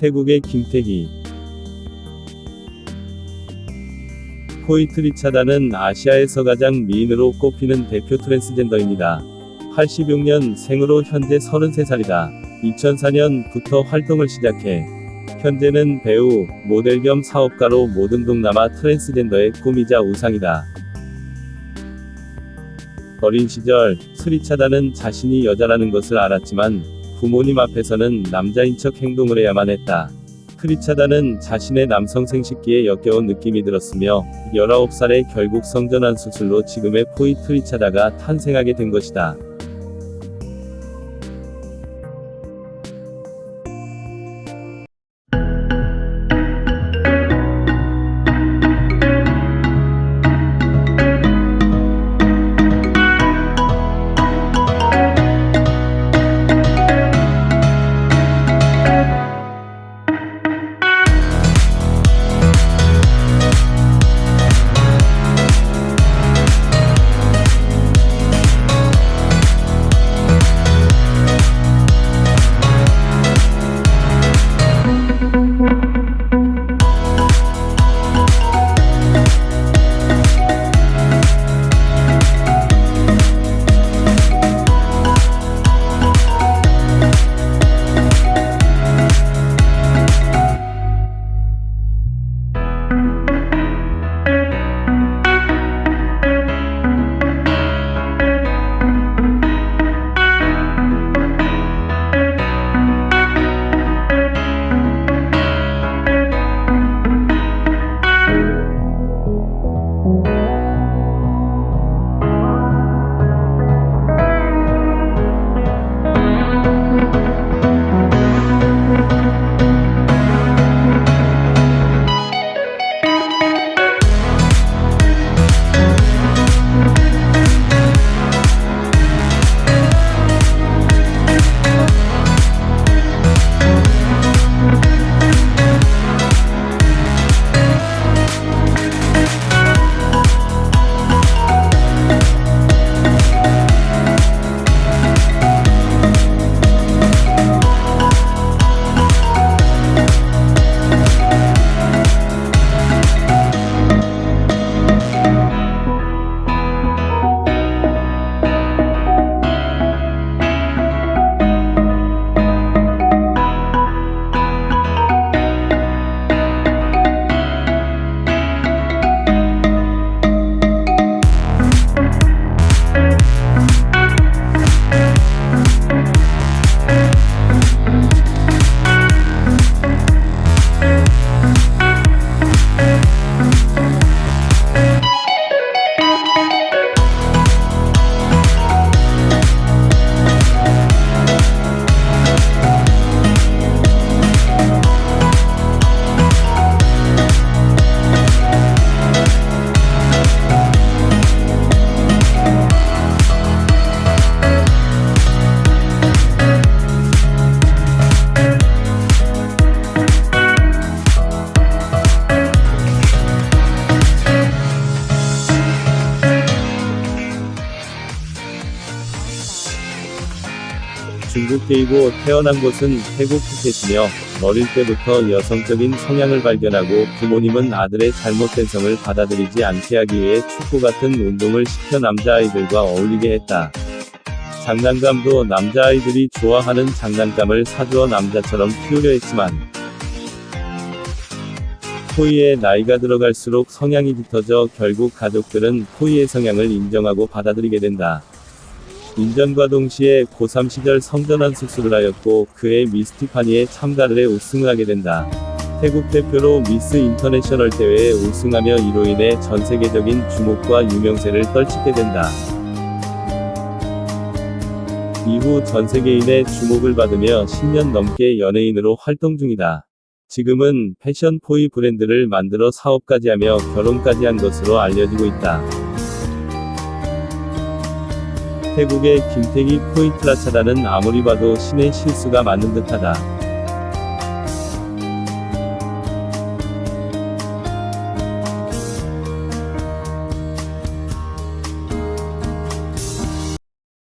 태국의 김태희 포이트리차다는 아시아에서 가장 미인으로 꼽히는 대표 트랜스젠더입니다. 86년 생으로 현재 33살이다. 2004년부터 활동을 시작해 현재는 배우, 모델 겸 사업가로 모든 동남아 트랜스젠더의 꿈이자 우상이다. 어린 시절, 스리차다는 자신이 여자라는 것을 알았지만 부모님 앞에서는 남자인 척 행동을 해야만 했다. 크리차다는 자신의 남성 생식기에 역겨운 느낌이 들었으며 19살에 결국 성전환 수술로 지금의 포이트리차다가 탄생하게 된 것이다. 중국계이고 태어난 곳은 태국 푸켓이며 어릴 때부터 여성적인 성향을 발견하고 부모님은 아들의 잘못된 성을 받아들이지 않게 하기 위해 축구 같은 운동을 시켜 남자아이들과 어울리게 했다. 장난감도 남자아이들이 좋아하는 장난감을 사주어 남자처럼 키우려 했지만 포이의 나이가 들어갈수록 성향이 짙어져 결국 가족들은 포이의 성향을 인정하고 받아들이게 된다. 인전과 동시에 고3 시절 성전환 수술을 하였고 그해 미스 티파니에 참가를 해 우승을 하게 된다. 태국 대표로 미스 인터내셔널 대회에 우승하며 이로 인해 전세계적인 주목과 유명세를 떨치게 된다. 이후 전세계인의 주목을 받으며 10년 넘게 연예인으로 활동 중이다. 지금은 패션 포이 브랜드를 만들어 사업까지 하며 결혼까지 한 것으로 알려지고 있다. 태국의 김태기 포이트라차다는 아무리 봐도 신의 실수가 맞는 듯하다.